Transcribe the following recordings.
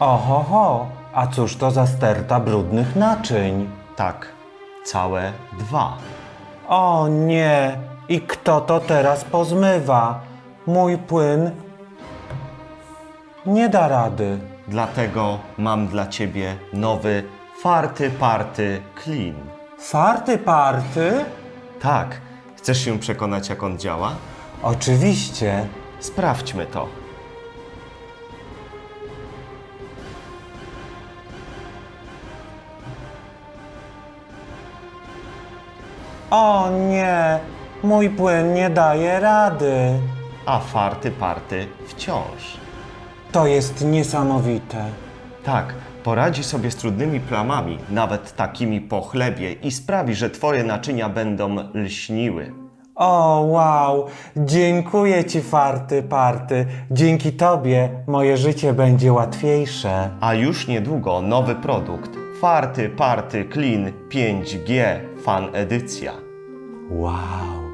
Oho, ho, a cóż to za sterta brudnych naczyń? Tak, całe dwa. O nie, i kto to teraz pozmywa? Mój płyn nie da rady. Dlatego mam dla ciebie nowy Farty Party Clean. Farty party? Tak, chcesz się przekonać, jak on działa? Oczywiście. Sprawdźmy to. O nie, mój płyn nie daje rady. A Farty Party wciąż. To jest niesamowite. Tak, poradzi sobie z trudnymi plamami, nawet takimi po chlebie i sprawi, że twoje naczynia będą lśniły. O, wow! Dziękuję Ci, Farty Party. Dzięki Tobie moje życie będzie łatwiejsze. A już niedługo nowy produkt Farty Party Clean 5G Fan Edycja. Wow!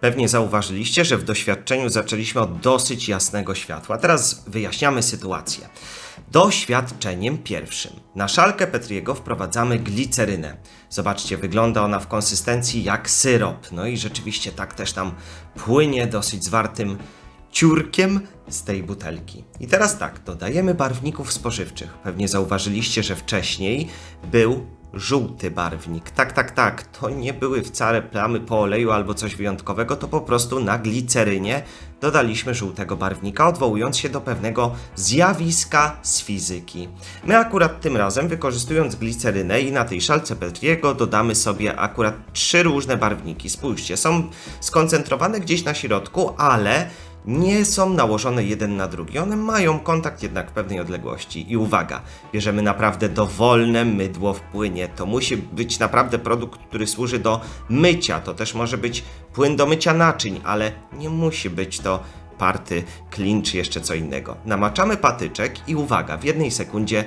Pewnie zauważyliście, że w doświadczeniu zaczęliśmy od dosyć jasnego światła. Teraz wyjaśniamy sytuację. Doświadczeniem pierwszym. Na szalkę Petriego wprowadzamy glicerynę. Zobaczcie, wygląda ona w konsystencji jak syrop. No i rzeczywiście tak też nam płynie dosyć zwartym ciurkiem z tej butelki. I teraz tak, dodajemy barwników spożywczych. Pewnie zauważyliście, że wcześniej był żółty barwnik. Tak, tak, tak, to nie były wcale plamy po oleju albo coś wyjątkowego, to po prostu na glicerynie dodaliśmy żółtego barwnika, odwołując się do pewnego zjawiska z fizyki. My akurat tym razem, wykorzystując glicerynę i na tej szalce Petriego, dodamy sobie akurat trzy różne barwniki. Spójrzcie, są skoncentrowane gdzieś na środku, ale nie są nałożone jeden na drugi. One mają kontakt jednak w pewnej odległości. I uwaga, bierzemy naprawdę dowolne mydło w płynie. To musi być naprawdę produkt, który służy do mycia. To też może być płyn do mycia naczyń, ale nie musi być to party, clean czy jeszcze co innego. Namaczamy patyczek i uwaga, w jednej sekundzie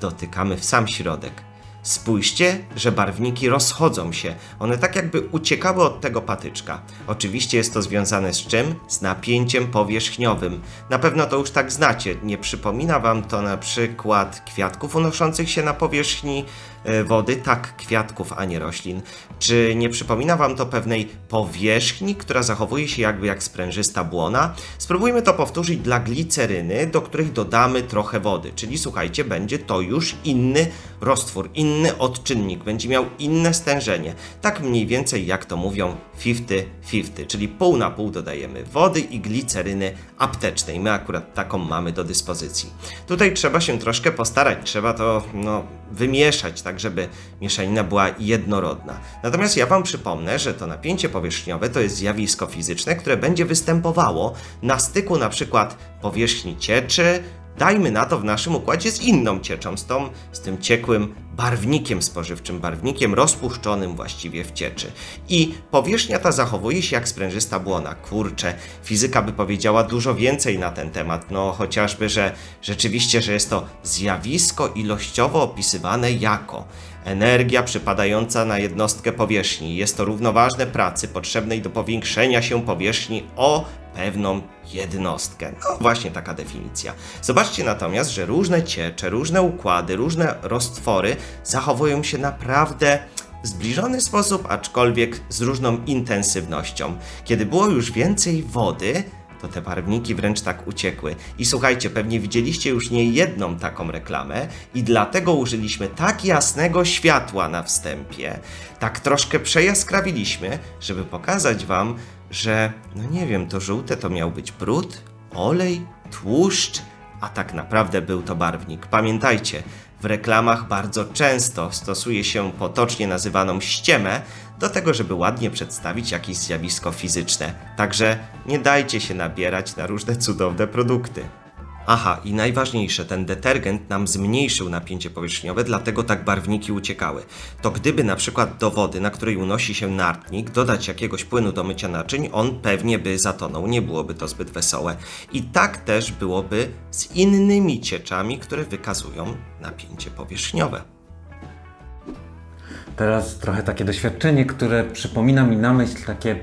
dotykamy w sam środek. Spójrzcie, że barwniki rozchodzą się. One tak jakby uciekały od tego patyczka. Oczywiście jest to związane z czym? Z napięciem powierzchniowym. Na pewno to już tak znacie. Nie przypomina wam to na przykład kwiatków unoszących się na powierzchni e, wody? Tak, kwiatków, a nie roślin. Czy nie przypomina wam to pewnej powierzchni, która zachowuje się jakby jak sprężysta błona? Spróbujmy to powtórzyć dla gliceryny, do której dodamy trochę wody. Czyli słuchajcie, będzie to już inny roztwór, inny odczynnik, będzie miał inne stężenie. Tak mniej więcej jak to mówią 50-50, czyli pół na pół dodajemy wody i gliceryny aptecznej. My akurat taką mamy do dyspozycji. Tutaj trzeba się troszkę postarać, trzeba to no, wymieszać, tak żeby mieszanina była jednorodna. Natomiast ja Wam przypomnę, że to napięcie powierzchniowe to jest zjawisko fizyczne, które będzie występowało na styku na przykład powierzchni cieczy, dajmy na to w naszym układzie z inną cieczą, z, tą, z tym ciekłym barwnikiem spożywczym, barwnikiem rozpuszczonym właściwie w cieczy. I powierzchnia ta zachowuje się jak sprężysta błona. Kurczę, fizyka by powiedziała dużo więcej na ten temat, no chociażby, że rzeczywiście, że jest to zjawisko ilościowo opisywane jako energia przypadająca na jednostkę powierzchni. Jest to równoważne pracy potrzebnej do powiększenia się powierzchni o pewną jednostkę. No właśnie taka definicja. Zobaczcie natomiast, że różne ciecze, różne układy, różne roztwory zachowują się naprawdę zbliżony sposób, aczkolwiek z różną intensywnością. Kiedy było już więcej wody, to te barwniki wręcz tak uciekły. I słuchajcie, pewnie widzieliście już nie jedną taką reklamę i dlatego użyliśmy tak jasnego światła na wstępie, tak troszkę przejaskrawiliśmy, żeby pokazać Wam, że, no nie wiem, to żółte to miał być brud, olej, tłuszcz, a tak naprawdę był to barwnik. Pamiętajcie, w reklamach bardzo często stosuje się potocznie nazywaną ściemę do tego, żeby ładnie przedstawić jakieś zjawisko fizyczne. Także nie dajcie się nabierać na różne cudowne produkty. Aha, i najważniejsze, ten detergent nam zmniejszył napięcie powierzchniowe, dlatego tak barwniki uciekały. To gdyby na przykład do wody, na której unosi się nartnik, dodać jakiegoś płynu do mycia naczyń, on pewnie by zatonął, nie byłoby to zbyt wesołe. I tak też byłoby z innymi cieczami, które wykazują napięcie powierzchniowe. teraz trochę takie doświadczenie, które przypomina mi na myśl takie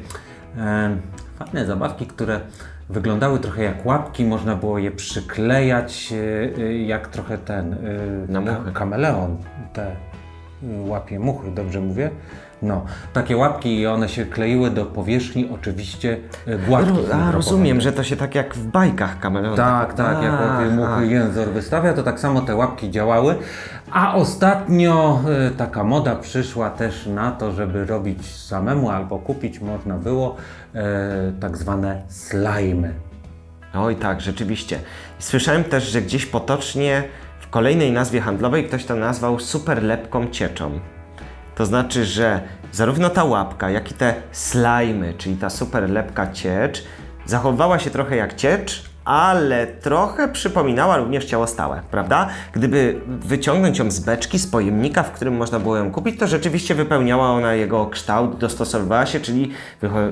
e, fajne zabawki, które wyglądały trochę jak łapki, można było je przyklejać e, e, jak trochę ten e, Na muchy. kameleon, te łapie muchy, dobrze mówię? No, takie łapki i one się kleiły do powierzchni oczywiście e, gładkich. A, rozumiem, że to się tak jak w bajkach kameleon. Tak, tak, jak łapie muchy jęzor wystawia, to tak samo te łapki działały. A ostatnio e, taka moda przyszła też na to, żeby robić samemu albo kupić można było e, tak zwane slajmy. Oj tak, rzeczywiście. Słyszałem też, że gdzieś potocznie w kolejnej nazwie handlowej ktoś to nazwał super lepką cieczą. To znaczy, że zarówno ta łapka, jak i te slajmy, czyli ta super lepka ciecz, zachowywała się trochę jak ciecz, ale trochę przypominała również ciało stałe, prawda? Gdyby wyciągnąć ją z beczki, z pojemnika, w którym można było ją kupić, to rzeczywiście wypełniała ona jego kształt, dostosowywała się, czyli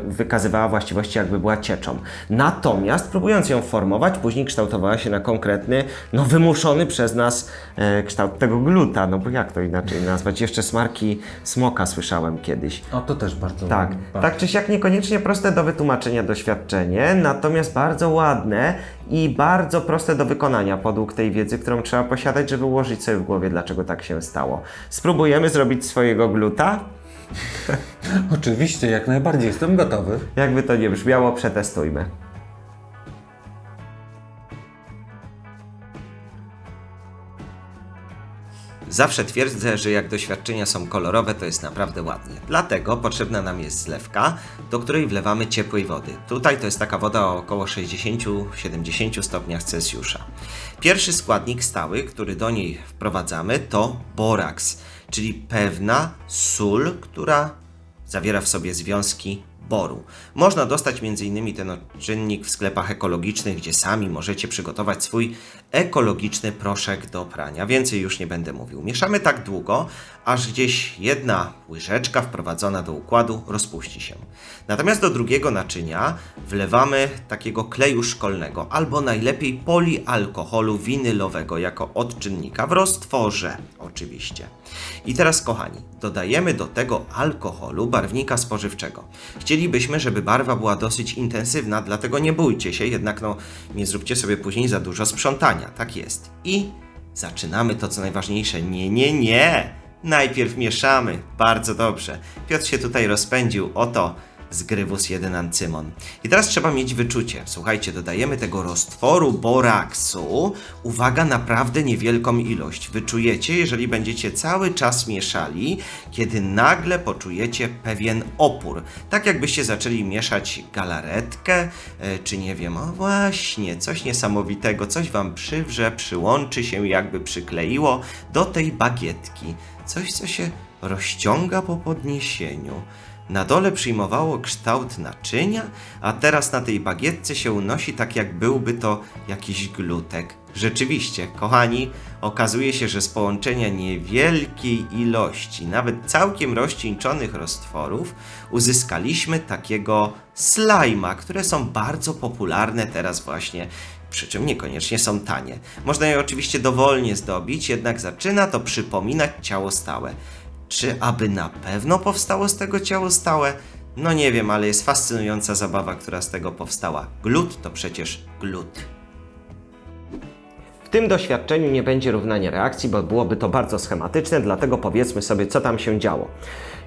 wykazywała właściwości, jakby była cieczą. Natomiast próbując ją formować, później kształtowała się na konkretny, no wymuszony przez nas e, kształt tego gluta, no bo jak to inaczej nazwać? Jeszcze smarki smoka słyszałem kiedyś. O, to też bardzo Tak, bardzo- tak czy siak niekoniecznie proste do wytłumaczenia doświadczenie, natomiast bardzo ładne i bardzo proste do wykonania podług tej wiedzy, którą trzeba posiadać, żeby ułożyć sobie w głowie, dlaczego tak się stało. Spróbujemy zrobić swojego gluta? Oczywiście, jak najbardziej jestem gotowy. Jakby to nie brzmiało, przetestujmy. Zawsze twierdzę, że jak doświadczenia są kolorowe, to jest naprawdę ładnie. Dlatego potrzebna nam jest zlewka, do której wlewamy ciepłej wody. Tutaj to jest taka woda o około 60-70 stopniach Celsjusza. Pierwszy składnik stały, który do niej wprowadzamy, to boraks, czyli pewna sól, która zawiera w sobie związki boru. Można dostać m.in. ten czynnik w sklepach ekologicznych, gdzie sami możecie przygotować swój ekologiczny proszek do prania. Więcej już nie będę mówił. Mieszamy tak długo, aż gdzieś jedna łyżeczka wprowadzona do układu rozpuści się. Natomiast do drugiego naczynia wlewamy takiego kleju szkolnego albo najlepiej polialkoholu winylowego jako odczynnika w roztworze oczywiście. I teraz kochani, dodajemy do tego alkoholu barwnika spożywczego. Chcielibyśmy, żeby barwa była dosyć intensywna, dlatego nie bójcie się, jednak no nie zróbcie sobie później za dużo sprzątania. Tak jest. I zaczynamy to co najważniejsze. Nie, nie, nie! Najpierw mieszamy. Bardzo dobrze. Piotr się tutaj rozpędził. Oto zgrywus 1 ancymon. I teraz trzeba mieć wyczucie. Słuchajcie, dodajemy tego roztworu boraksu. Uwaga, naprawdę niewielką ilość. Wyczujecie, jeżeli będziecie cały czas mieszali, kiedy nagle poczujecie pewien opór. Tak jakbyście zaczęli mieszać galaretkę, e, czy nie wiem, o właśnie, coś niesamowitego, coś wam przywrze, przyłączy się, jakby przykleiło do tej bagietki. Coś, co się rozciąga po podniesieniu. Na dole przyjmowało kształt naczynia, a teraz na tej bagietce się unosi tak, jak byłby to jakiś glutek. Rzeczywiście, kochani, okazuje się, że z połączenia niewielkiej ilości, nawet całkiem rozcieńczonych roztworów, uzyskaliśmy takiego slajma, które są bardzo popularne teraz właśnie przy czym niekoniecznie są tanie. Można je oczywiście dowolnie zdobić, jednak zaczyna to przypominać ciało stałe. Czy aby na pewno powstało z tego ciało stałe? No nie wiem, ale jest fascynująca zabawa, która z tego powstała. Glut to przecież glut. W tym doświadczeniu nie będzie równania reakcji, bo byłoby to bardzo schematyczne, dlatego powiedzmy sobie, co tam się działo.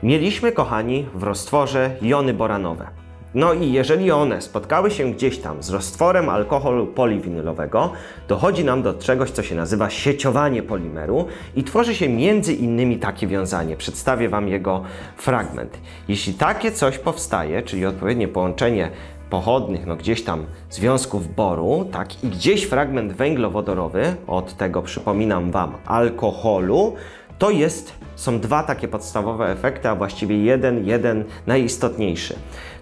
Mieliśmy, kochani, w roztworze jony boranowe. No i jeżeli one spotkały się gdzieś tam z roztworem alkoholu poliwinylowego, dochodzi nam do czegoś, co się nazywa sieciowanie polimeru i tworzy się między innymi takie wiązanie. Przedstawię Wam jego fragment. Jeśli takie coś powstaje, czyli odpowiednie połączenie pochodnych, no gdzieś tam związków boru, tak, i gdzieś fragment węglowodorowy, od tego przypominam Wam alkoholu, to jest, są dwa takie podstawowe efekty, a właściwie jeden, jeden najistotniejszy.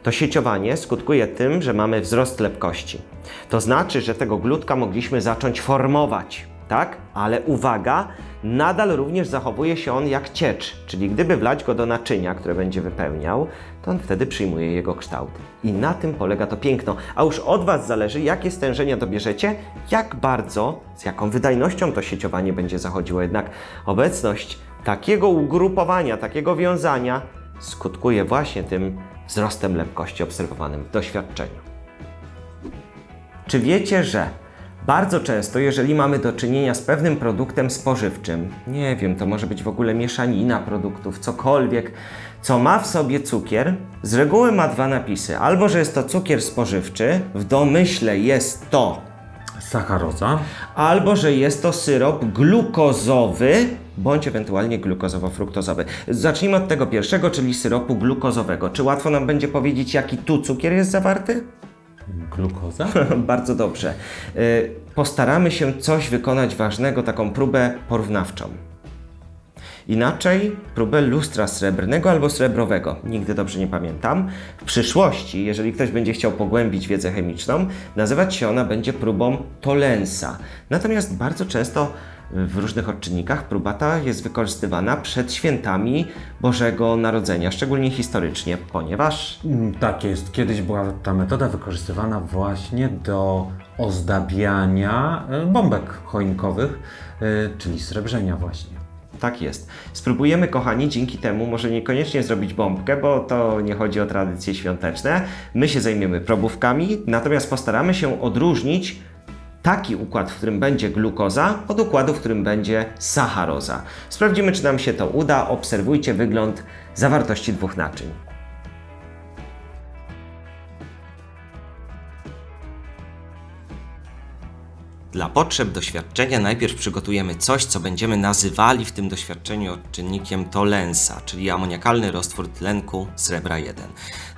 To sieciowanie skutkuje tym, że mamy wzrost lepkości. To znaczy, że tego glutka mogliśmy zacząć formować, tak? Ale uwaga, nadal również zachowuje się on jak ciecz, czyli gdyby wlać go do naczynia, które będzie wypełniał, to on wtedy przyjmuje jego kształt. I na tym polega to piękno. A już od Was zależy, jakie stężenia dobierzecie, jak bardzo, z jaką wydajnością to sieciowanie będzie zachodziło. Jednak obecność takiego ugrupowania, takiego wiązania skutkuje właśnie tym wzrostem lepkości obserwowanym w doświadczeniu. Czy wiecie, że bardzo często, jeżeli mamy do czynienia z pewnym produktem spożywczym, nie wiem, to może być w ogóle mieszanina produktów, cokolwiek, co ma w sobie cukier, z reguły ma dwa napisy. Albo, że jest to cukier spożywczy, w domyśle jest to, Sacharoza. albo, że jest to syrop glukozowy, bądź ewentualnie glukozowo-fruktozowy. Zacznijmy od tego pierwszego, czyli syropu glukozowego. Czy łatwo nam będzie powiedzieć, jaki tu cukier jest zawarty? Glukoza? Bardzo dobrze. Y, Postaramy się coś wykonać ważnego, taką próbę porównawczą. Inaczej próbę lustra srebrnego albo srebrowego. Nigdy dobrze nie pamiętam. W przyszłości, jeżeli ktoś będzie chciał pogłębić wiedzę chemiczną, nazywać się ona będzie próbą Tolensa. Natomiast bardzo często w różnych odczynnikach próba ta jest wykorzystywana przed świętami Bożego Narodzenia, szczególnie historycznie, ponieważ Mm, Tak jest. Kiedyś była ta metoda wykorzystywana właśnie do ozdabiania e, bombek choinkowych, e, czyli srebrzenia właśnie. Tak jest. Spróbujemy, kochani, dzięki temu może niekoniecznie zrobić bombkę, bo to nie chodzi o tradycje świąteczne. My się zajmiemy probówkami, natomiast postaramy się odróżnić taki układ, w którym będzie glukoza, od układu, w którym będzie sacharoza. Sprawdzimy, czy nam się to uda. Obserwujcie wygląd zawartości dwóch naczyń. Dla potrzeb doświadczenia najpierw przygotujemy coś, co będziemy nazywali w tym doświadczeniu odczynnikiem Tolensa, czyli amoniakalny roztwór tlenku srebra 1.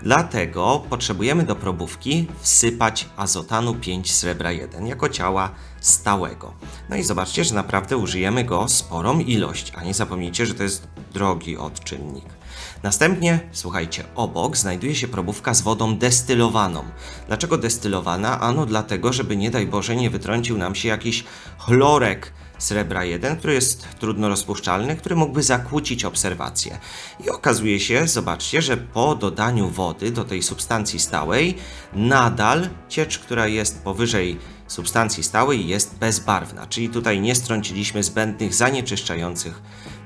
Dlatego potrzebujemy do probówki wsypać azotanu 5 srebra 1 jako ciała stałego. No i zobaczcie, że naprawdę użyjemy go sporą ilość, a nie zapomnijcie, że to jest drogi odczynnik. Następnie, słuchajcie, obok znajduje się probówka z wodą destylowaną. Dlaczego destylowana? Ano dlatego, żeby nie daj Boże nie wytrącił nam się jakiś chlorek srebra 1, który jest trudno rozpuszczalny, który mógłby zakłócić obserwację. I okazuje się, zobaczcie, że po dodaniu wody do tej substancji stałej, nadal ciecz, która jest powyżej substancji stałej jest bezbarwna, czyli tutaj nie strąciliśmy zbędnych zanieczyszczających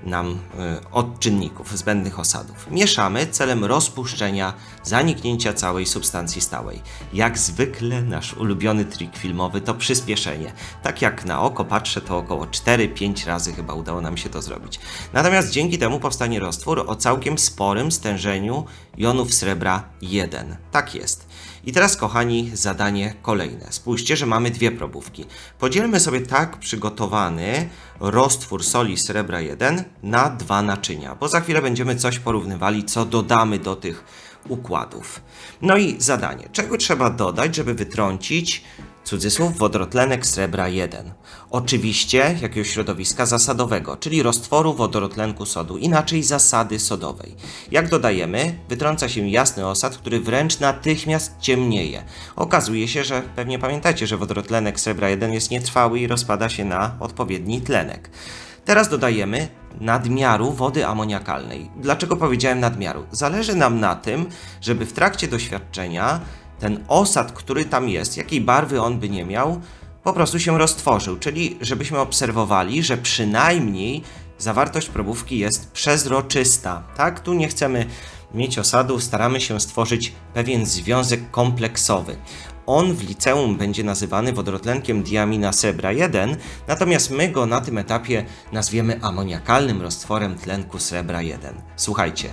nam y, odczynników, zbędnych osadów. Mieszamy celem rozpuszczenia, zaniknięcia całej substancji stałej. Jak zwykle nasz ulubiony trik filmowy to przyspieszenie. Tak jak na oko patrzę, to około 4-5 razy chyba udało nam się to zrobić. Natomiast dzięki temu powstanie roztwór o całkiem sporym stężeniu jonów srebra 1. Tak jest. I teraz, kochani, zadanie kolejne. Spójrzcie, że mamy dwie probówki. Podzielmy sobie tak przygotowany roztwór soli srebra 1 na dwa naczynia, bo za chwilę będziemy coś porównywali, co dodamy do tych układów. No i zadanie. Czego trzeba dodać, żeby wytrącić cudzysłów wodorotlenek srebra 1. Oczywiście jakiegoś środowiska zasadowego, czyli roztworu wodorotlenku sodu, inaczej zasady sodowej. Jak dodajemy, wytrąca się jasny osad, który wręcz natychmiast ciemnieje. Okazuje się, że pewnie pamiętacie, że wodorotlenek srebra 1 jest nietrwały i rozpada się na odpowiedni tlenek. Teraz dodajemy nadmiaru wody amoniakalnej. Dlaczego powiedziałem nadmiaru? Zależy nam na tym, żeby w trakcie doświadczenia ten osad, który tam jest, jakiej barwy on by nie miał, po prostu się roztworzył, czyli żebyśmy obserwowali, że przynajmniej zawartość probówki jest przezroczysta. Tak, tu nie chcemy mieć osadu, staramy się stworzyć pewien związek kompleksowy. On w liceum będzie nazywany wodorotlenkiem diamina sebra 1, natomiast my go na tym etapie nazwiemy amoniakalnym roztworem tlenku srebra 1. Słuchajcie,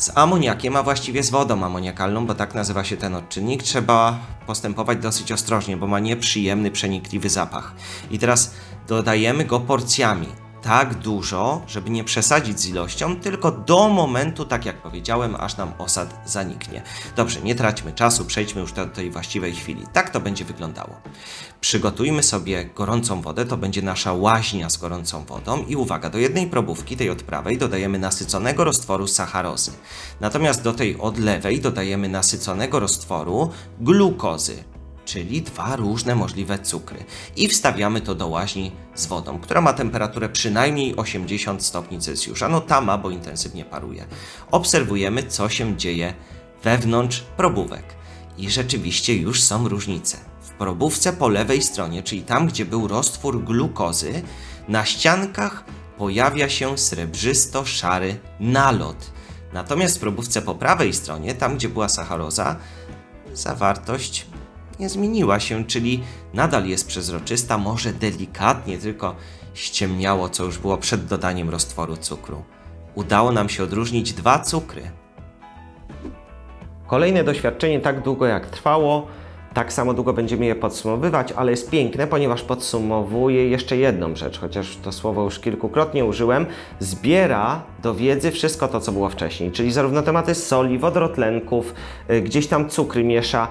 z amoniakiem, a właściwie z wodą amoniakalną, bo tak nazywa się ten odczynnik, trzeba postępować dosyć ostrożnie, bo ma nieprzyjemny, przenikliwy zapach. I teraz dodajemy go porcjami. Tak dużo, żeby nie przesadzić z ilością, tylko do momentu, tak jak powiedziałem, aż nam osad zaniknie. Dobrze, nie traćmy czasu, przejdźmy już do tej właściwej chwili. Tak to będzie wyglądało. Przygotujmy sobie gorącą wodę, to będzie nasza łaźnia z gorącą wodą i uwaga, do jednej probówki, tej od prawej, dodajemy nasyconego roztworu sacharozy. Natomiast do tej od lewej dodajemy nasyconego roztworu glukozy, czyli dwa różne możliwe cukry. I wstawiamy to do łaźni z wodą, która ma temperaturę przynajmniej 80 stopni Celsjusza. No ta ma, bo intensywnie paruje. Obserwujemy, co się dzieje wewnątrz probówek. I rzeczywiście już są różnice. W probówce po lewej stronie, czyli tam, gdzie był roztwór glukozy, na ściankach pojawia się srebrzysto-szary nalot. Natomiast w probówce po prawej stronie, tam gdzie była sacharoza, zawartość nie zmieniła się, czyli nadal jest przezroczysta, może delikatnie tylko ściemniało, co już było przed dodaniem roztworu cukru. Udało nam się odróżnić dwa cukry. Kolejne doświadczenie tak długo jak trwało, tak samo długo będziemy je podsumowywać, ale jest piękne, ponieważ podsumowuje jeszcze jedną rzecz, chociaż to słowo już kilkukrotnie użyłem. Zbiera do wiedzy wszystko to, co było wcześniej, czyli zarówno tematy soli, wodorotlenków, y, gdzieś tam cukry miesza.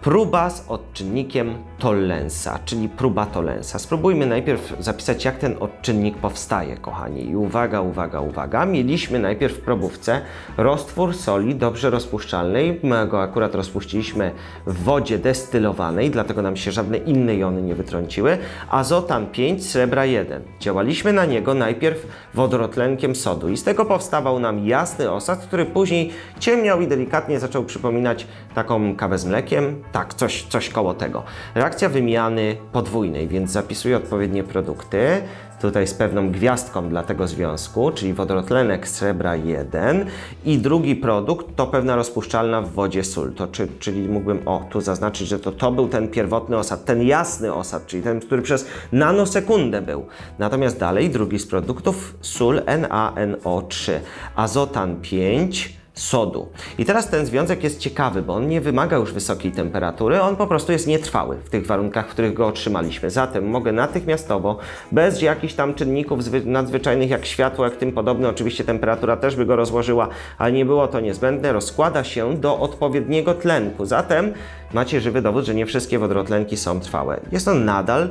Próba z odczynnikiem Tollensa, czyli próba Tollensa. Spróbujmy najpierw zapisać, jak ten odczynnik powstaje, kochani. I uwaga, uwaga, uwaga. Mieliśmy najpierw w probówce roztwór soli dobrze rozpuszczalnej. My go akurat rozpuściliśmy w wodzie destylowanej, dlatego nam się żadne inne jony nie wytrąciły. Azotan 5, srebra 1. Działaliśmy na niego najpierw wodorotlenkiem sodu i z tego powstawał nam jasny osad, który później ciemniał i delikatnie zaczął przypominać taką kawę z mlekiem. Tak, coś, coś koło tego. Reakcja wymiany podwójnej, więc zapisuję odpowiednie produkty. Tutaj z pewną gwiazdką dla tego związku, czyli wodorotlenek srebra 1 i drugi produkt to pewna rozpuszczalna w wodzie sól. To czy, czyli mógłbym o tu zaznaczyć, że to, to był ten pierwotny osad, ten jasny osad, czyli ten, który przez nanosekundę był. Natomiast dalej drugi z produktów sól NaNO3, azotan 5 sodu. I teraz ten związek jest ciekawy, bo on nie wymaga już wysokiej temperatury, on po prostu jest nietrwały w tych warunkach, w których go otrzymaliśmy. Zatem mogę natychmiastowo, bez jakichś tam czynników zwy- nadzwyczajnych jak światło, jak tym podobne, oczywiście temperatura też by go rozłożyła, ale nie było to niezbędne, rozkłada się do odpowiedniego tlenku. Zatem macie żywy dowód, że nie wszystkie wodorotlenki są trwałe. Jest on nadal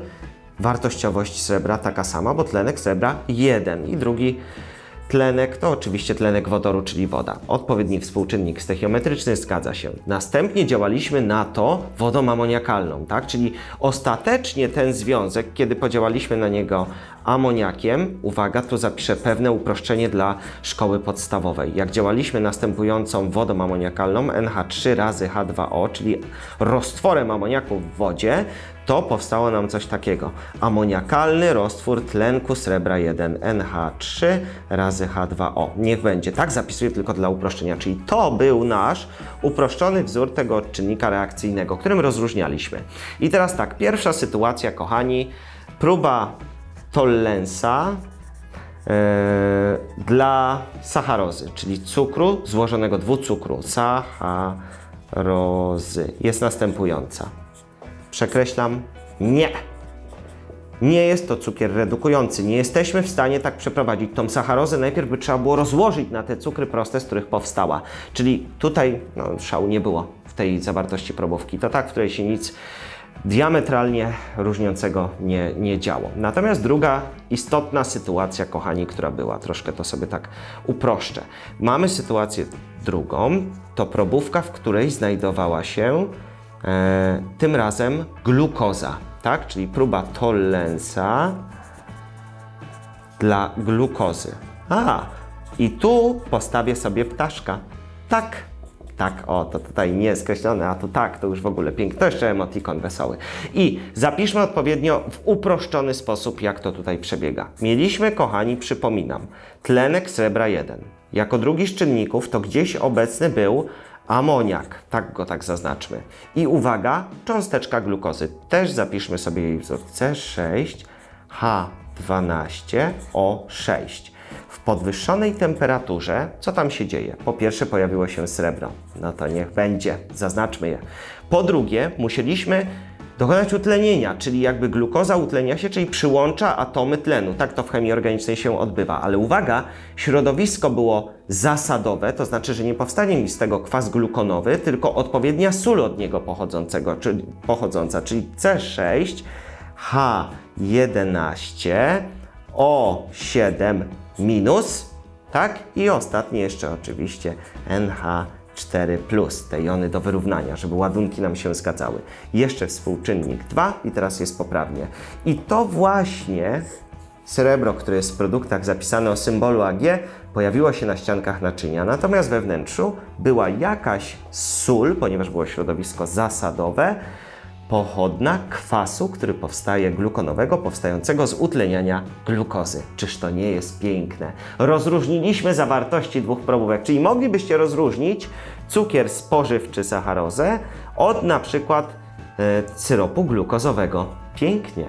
wartościowość srebra taka sama, bo tlenek srebra 1 i drugi Tlenek to oczywiście tlenek wodoru, czyli woda. Odpowiedni współczynnik stechiometryczny zgadza się. Następnie działaliśmy na to wodą amoniakalną, tak? Czyli ostatecznie ten związek, kiedy podziałaliśmy na niego amoniakiem, uwaga, tu zapiszę pewne uproszczenie dla szkoły podstawowej. Jak działaliśmy następującą wodą amoniakalną NH3 razy H2O, czyli roztworem amoniaku w wodzie, to powstało nam coś takiego. Amoniakalny roztwór tlenku srebra 1 NH3 razy H2O. Niech będzie. Tak zapisuję tylko dla uproszczenia. Czyli to był nasz uproszczony wzór tego odczynnika reakcyjnego, którym rozróżnialiśmy. I teraz tak, pierwsza sytuacja, kochani, próba Tollensa e, dla sacharozy, czyli cukru złożonego dwucukru, sacharozy, jest następująca. Przekreślam nie. Nie jest to cukier redukujący. Nie jesteśmy w stanie tak przeprowadzić. Tą sacharozę najpierw by trzeba było rozłożyć na te cukry proste, z których powstała. Czyli tutaj no, szału nie było w tej zawartości probówki. To tak, w której się nic diametralnie różniącego nie, nie działo. Natomiast druga istotna sytuacja, kochani, która była, troszkę to sobie tak uproszczę. Mamy sytuację drugą, to probówka, w której znajdowała się e, tym razem glukoza, tak? Czyli próba Tollensa dla glukozy. A, i tu postawię sobie ptaszka. Tak, tak, o, to tutaj nie skreślone, a tu tak, to już w ogóle piękne. To jeszcze emotikon wesoły. I zapiszmy odpowiednio w uproszczony sposób, jak to tutaj przebiega. Mieliśmy, kochani, przypominam, tlenek srebra 1. Jako drugi z czynników to gdzieś obecny był amoniak, tak go tak zaznaczmy. I uwaga, cząsteczka glukozy. Też zapiszmy sobie jej wzór C6H12O6. W podwyższonej temperaturze, co tam się dzieje? Po pierwsze pojawiło się srebro, no to niech będzie, zaznaczmy je. Po drugie, musieliśmy dokonać utlenienia, czyli jakby glukoza utlenia się, czyli przyłącza atomy tlenu. Tak to w chemii organicznej się odbywa. Ale uwaga, środowisko było zasadowe, to znaczy, że nie powstanie mi z tego kwas glukonowy, tylko odpowiednia sól od niego pochodzącego, czyli, pochodząca, czyli C6, H11, O7 minus, tak? I ostatnie jeszcze oczywiście NH 4, te jony do wyrównania, żeby ładunki nam się zgadzały. Jeszcze współczynnik 2 i teraz jest poprawnie. I to właśnie srebro, które jest w produktach zapisane o symbolu Ag, pojawiło się na ściankach naczynia, natomiast we wnętrzu była jakaś sól, ponieważ było środowisko zasadowe, pochodna kwasu, który powstaje glukonowego, powstającego z utleniania glukozy. Czyż to nie jest piękne? Rozróżniliśmy zawartości dwóch probówek, czyli moglibyście rozróżnić cukier spożywczy, sacharozę od na przykład e, syropu glukozowego. Pięknie.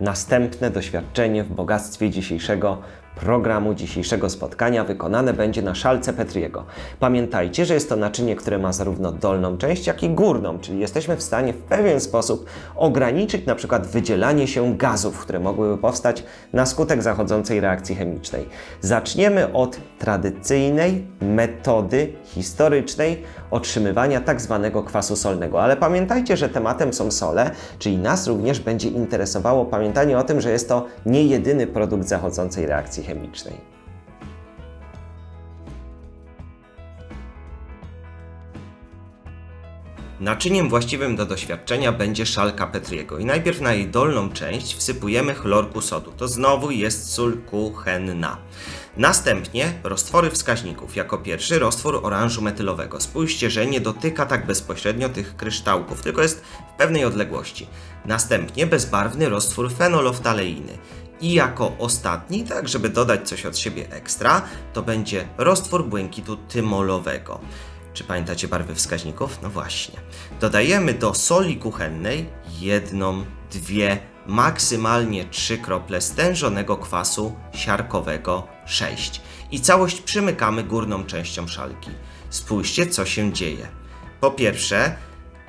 Następne doświadczenie w bogactwie dzisiejszego programu, dzisiejszego spotkania wykonane będzie na szalce Petriego. Pamiętajcie, że jest to naczynie, które ma zarówno dolną część, jak i górną, czyli jesteśmy w stanie w pewien sposób ograniczyć na przykład wydzielanie się gazów, które mogłyby powstać na skutek zachodzącej reakcji chemicznej. Zaczniemy od tradycyjnej metody historycznej otrzymywania tak zwanego kwasu solnego. Ale pamiętajcie, że tematem są sole, czyli nas również będzie interesowało pamiętanie o tym, że jest to nie jedyny produkt zachodzącej reakcji chemicznej. Naczyniem właściwym do doświadczenia będzie szalka Petriego i najpierw na jej dolną część wsypujemy chlorku sodu. To znowu jest sól kuchenna. Następnie roztwory wskaźników. Jako pierwszy roztwór oranżu metylowego. Spójrzcie, że nie dotyka tak bezpośrednio tych kryształków, tylko jest w pewnej odległości. Następnie bezbarwny roztwór fenoloftaleiny. I jako ostatni, tak żeby dodać coś od siebie ekstra, to będzie roztwór błękitu tymolowego. Czy pamiętacie barwy wskaźników? No właśnie. Dodajemy do soli kuchennej jedną, dwie, maksymalnie trzy krople stężonego kwasu siarkowego 6 i całość przymykamy górną częścią szalki. Spójrzcie, co się dzieje. Po pierwsze,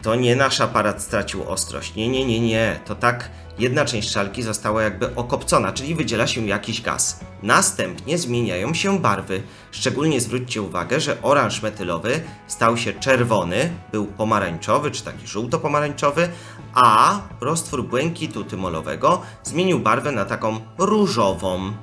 to nie nasz aparat stracił ostrość. Nie, nie, nie, nie. To tak jedna część szalki została jakby okopcona, czyli wydziela się jakiś gaz. Następnie zmieniają się barwy. Szczególnie zwróćcie uwagę, że oranż metylowy stał się czerwony, był pomarańczowy czy taki żółto-pomarańczowy, a roztwór błękitu tymolowego zmienił barwę na taką różową.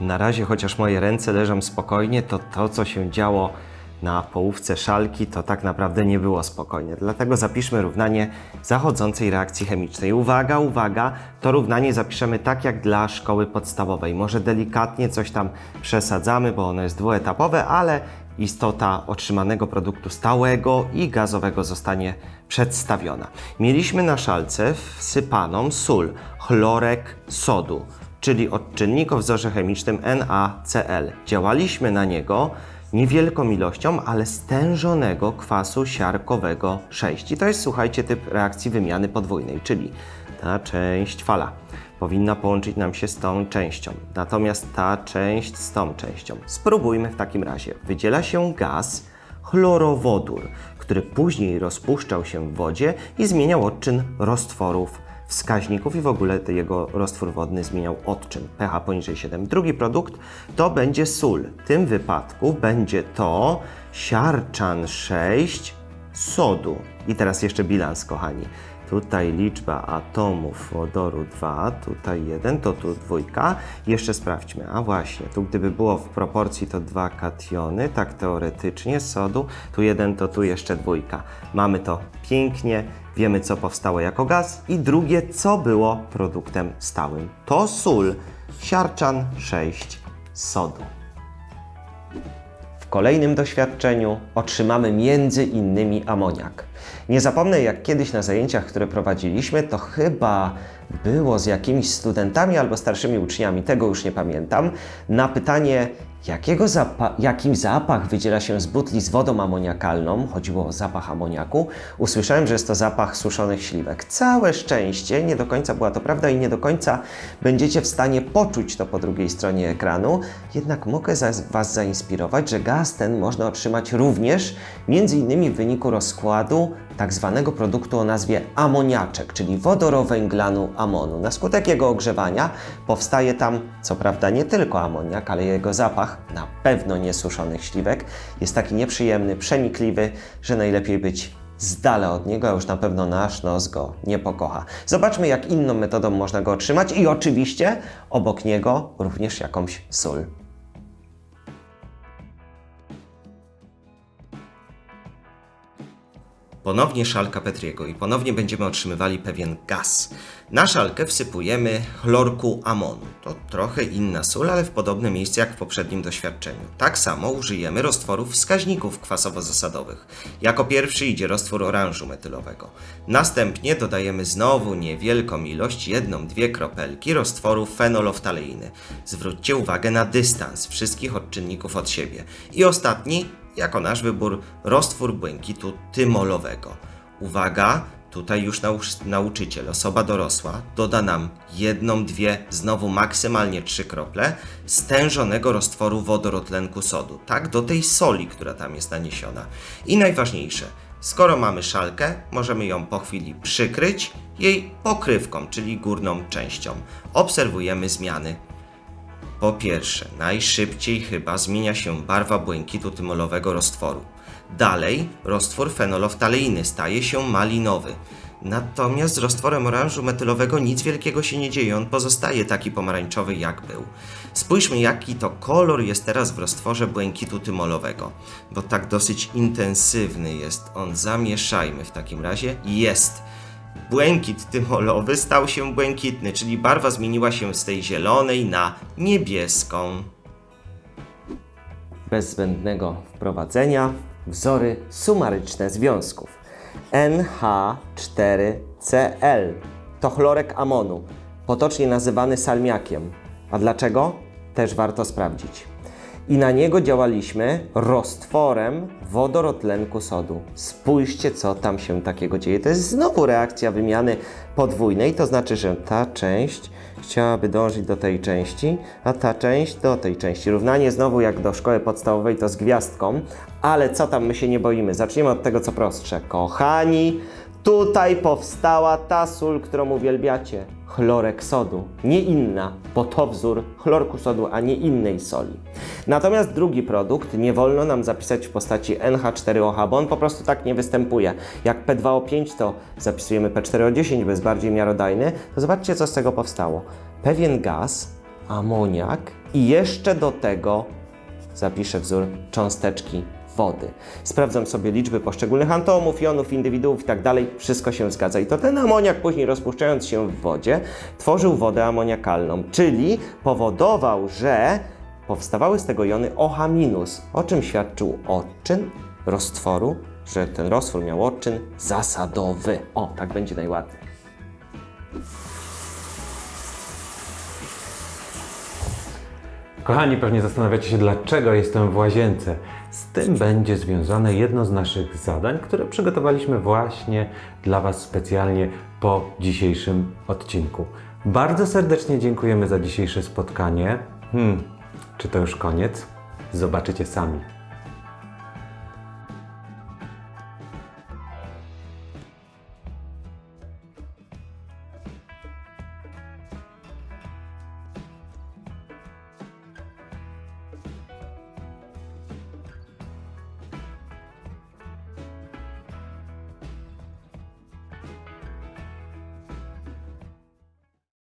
Na razie, chociaż moje ręce leżą spokojnie, to to, co się działo na połówce szalki, to tak naprawdę nie było spokojnie. Dlatego zapiszmy równanie zachodzącej reakcji chemicznej. Uwaga, uwaga, to równanie zapiszemy tak jak dla szkoły podstawowej. Może delikatnie coś tam przesadzamy, bo ono jest dwuetapowe, ale istota otrzymanego produktu stałego i gazowego zostanie przedstawiona. Mieliśmy na szalce wsypaną sól, chlorek sodu, czyli odczynnik o wzorze chemicznym NaCl. Działaliśmy na niego niewielką ilością, ale stężonego kwasu siarkowego 6. I to jest, słuchajcie, typ reakcji wymiany podwójnej, czyli ta część fala powinna połączyć nam się z tą częścią, natomiast ta część z tą częścią. Spróbujmy w takim razie. Wydziela się gaz chlorowodór, który później rozpuszczał się w wodzie i zmieniał odczyn roztworów wskaźników i w ogóle jego roztwór wodny zmieniał odczyn pH poniżej 7. Drugi produkt to będzie sól. W tym wypadku będzie to siarczan 6 sodu. I teraz jeszcze bilans, kochani. Tutaj liczba atomów wodoru 2, tutaj 1, to tu dwójka. Jeszcze sprawdźmy. A właśnie, tu gdyby było w proporcji to dwa kationy, tak teoretycznie sodu, tu jeden, to tu jeszcze dwójka. Mamy to pięknie, wiemy co powstało jako gaz i drugie, co było produktem stałym. To sól, siarczan 6 sodu. W kolejnym doświadczeniu otrzymamy między innymi amoniak. Nie zapomnę, jak kiedyś na zajęciach, które prowadziliśmy, to chyba było z jakimiś studentami albo starszymi uczniami, tego już nie pamiętam, na pytanie, jakiego zapa- jaki zapach wydziela się z butli z wodą amoniakalną, chodziło o zapach amoniaku, usłyszałem, że jest to zapach suszonych śliwek. Całe szczęście, nie do końca była to prawda i nie do końca będziecie w stanie poczuć to po drugiej stronie ekranu, jednak mogę za Was zainspirować, że gaz ten można otrzymać również innymi w wyniku rozkładu tak zwanego produktu o nazwie amoniaczek, czyli wodorowęglanu amonu. Na skutek jego ogrzewania powstaje tam, co prawda nie tylko amoniak, ale jego zapach, na pewno nie suszonych śliwek, jest taki nieprzyjemny, przenikliwy, że najlepiej być z dala od niego, a już na pewno nasz nos go nie pokocha. Zobaczmy, jak inną metodą można go otrzymać i oczywiście obok niego również jakąś sól. Ponownie szalka Petriego i ponownie będziemy otrzymywali pewien gaz. Na szalkę wsypujemy chlorku amonu. To trochę inna sól, ale w podobne miejsce jak w poprzednim doświadczeniu. Tak samo użyjemy roztworów wskaźników kwasowo-zasadowych. Jako pierwszy idzie roztwór oranżu metylowego. Następnie dodajemy znowu niewielką ilość, jedną, dwie kropelki roztworu fenoloftaleiny. Zwróćcie uwagę na dystans wszystkich odczynników od siebie. I ostatni, jako nasz wybór, roztwór błękitu tymolowego. Uwaga, tutaj już nau- nauczyciel, osoba dorosła, doda nam jedną, dwie, znowu maksymalnie trzy krople stężonego roztworu wodorotlenku sodu, tak do tej soli, która tam jest naniesiona. I najważniejsze, skoro mamy szalkę, możemy ją po chwili przykryć jej pokrywką, czyli górną częścią. Obserwujemy zmiany po pierwsze, najszybciej chyba zmienia się barwa błękitu tymolowego roztworu. Dalej, roztwór fenoloftaleiny staje się malinowy. Natomiast z roztworem oranżu metylowego nic wielkiego się nie dzieje, on pozostaje taki pomarańczowy jak był. Spójrzmy jaki to kolor jest teraz w roztworze błękitu tymolowego, bo tak dosyć intensywny jest on. Zamieszajmy w takim razie. Jest. Błękit tymolowy stał się błękitny, czyli barwa zmieniła się z tej zielonej na niebieską. Bez zbędnego wprowadzenia wzory sumaryczne związków. NH4Cl to chlorek amonu, potocznie nazywany salmiakiem. A dlaczego? Też warto sprawdzić. I na niego działaliśmy roztworem wodorotlenku sodu. Spójrzcie, co tam się takiego dzieje. To jest znowu reakcja wymiany podwójnej, to znaczy, że ta część chciałaby dążyć do tej części, a ta część do tej części. Równanie znowu jak do szkoły podstawowej to z gwiazdką, ale co tam my się nie boimy? Zaczniemy od tego, co prostsze. Kochani, Tutaj powstała ta sól, którą uwielbiacie. Chlorek sodu, nie inna, bo to wzór chlorku sodu, a nie innej soli. Natomiast drugi produkt nie wolno nam zapisać w postaci NH4OH, bo on po prostu tak nie występuje. Jak P2O5 to zapisujemy P4O10, bo jest bardziej miarodajny, to zobaczcie co z tego powstało. Pewien gaz, amoniak i jeszcze do tego zapiszę wzór cząsteczki wody. Sprawdzam sobie liczby poszczególnych atomów, jonów, indywiduów i tak dalej. Wszystko się zgadza. I to ten amoniak później rozpuszczając się w wodzie tworzył wodę amoniakalną, czyli powodował, że powstawały z tego jony OH-, o czym świadczył odczyn roztworu, że ten roztwór miał odczyn zasadowy. O, tak będzie najładniej. Kochani, pewnie zastanawiacie się, dlaczego jestem w łazience. Z tym będzie związane jedno z naszych zadań, które przygotowaliśmy właśnie dla Was specjalnie po dzisiejszym odcinku. Bardzo serdecznie dziękujemy za dzisiejsze spotkanie. Hmm, czy to już koniec? Zobaczycie sami.